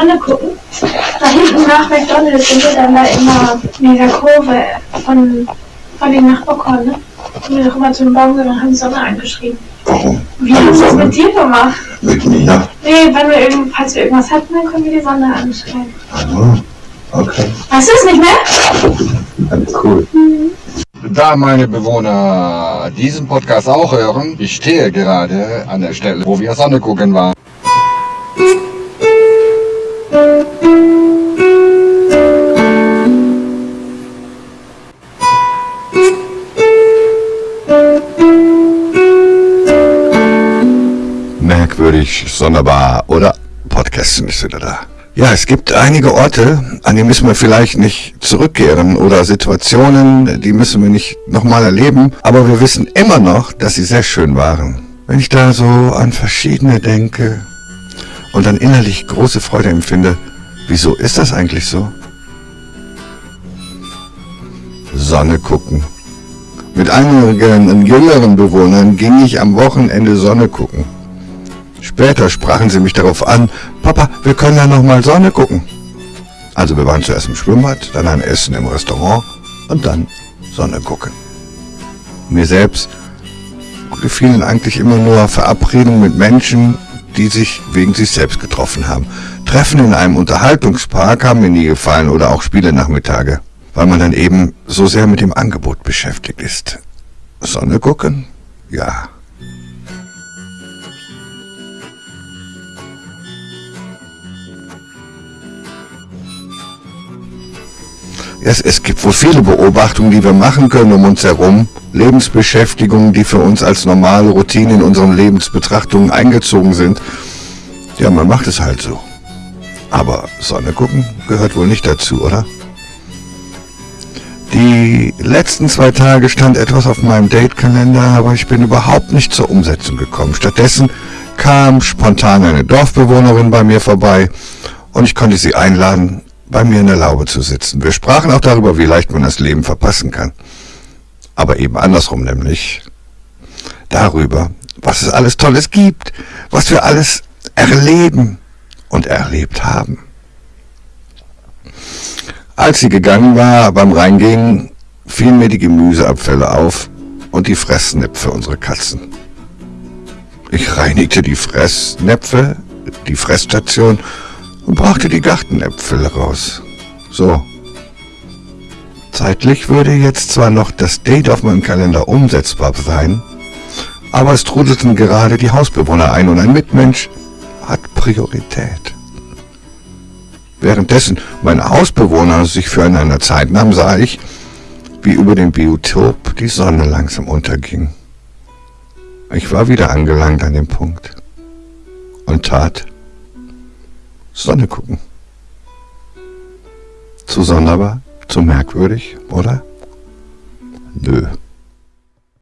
Sonne gucken. Da hinten nach McDonalds sind wir dann da immer in dieser Kurve von, von den nach Ockhorn, ne? Sind wir doch immer zu dem Baum gegangen und haben Sonne angeschrieben. Warum? Wie haben wir das mit dir gemacht? Mit mir? Nee, wenn wir irgend, falls wir irgendwas hatten, dann können wir die Sonne anschreiben. Also, okay. Weißt du es nicht mehr? Alles cool. Da meine Bewohner diesen Podcast auch hören, ich stehe gerade an der Stelle, wo wir Sonne gucken waren. Merkwürdig, sonderbar oder Podcasten ist wieder da. Ja, es gibt einige Orte, an die müssen wir vielleicht nicht zurückkehren oder Situationen, die müssen wir nicht nochmal erleben, aber wir wissen immer noch, dass sie sehr schön waren. Wenn ich da so an verschiedene denke und dann innerlich große Freude empfinde, wieso ist das eigentlich so? Sonne gucken. Mit einigen jüngeren Bewohnern ging ich am Wochenende Sonne gucken. Später sprachen sie mich darauf an, Papa, wir können ja noch mal Sonne gucken. Also wir waren zuerst im Schwimmbad, dann ein Essen im Restaurant und dann Sonne gucken. Mir selbst gefielen eigentlich immer nur Verabredungen mit Menschen, die sich wegen sich selbst getroffen haben. Treffen in einem Unterhaltungspark haben mir nie gefallen oder auch Spielenachmittage, weil man dann eben so sehr mit dem Angebot beschäftigt ist. Sonne gucken? Ja. Es, es gibt wohl viele Beobachtungen, die wir machen können um uns herum. Lebensbeschäftigungen, die für uns als normale Routine in unseren Lebensbetrachtungen eingezogen sind. Ja, man macht es halt so. Aber Sonne gucken gehört wohl nicht dazu, oder? Die letzten zwei Tage stand etwas auf meinem Datekalender, aber ich bin überhaupt nicht zur Umsetzung gekommen. Stattdessen kam spontan eine Dorfbewohnerin bei mir vorbei und ich konnte sie einladen, bei mir in der Laube zu sitzen. Wir sprachen auch darüber, wie leicht man das Leben verpassen kann. Aber eben andersrum nämlich. Darüber, was es alles Tolles gibt, was wir alles erleben und erlebt haben. Als sie gegangen war, beim Reingehen, fielen mir die Gemüseabfälle auf und die Fressnäpfe unserer Katzen. Ich reinigte die Fressnäpfe, die Fressstation und brachte die Gartenäpfel raus. So. Zeitlich würde jetzt zwar noch das Date auf meinem Kalender umsetzbar sein, aber es trudelten gerade die Hausbewohner ein und ein Mitmensch hat Priorität. Währenddessen meine Hausbewohner sich füreinander Zeit nahmen, sah ich, wie über dem Biotop die Sonne langsam unterging. Ich war wieder angelangt an dem Punkt und tat Sonne gucken. Zu sonderbar, zu merkwürdig, oder? Nö.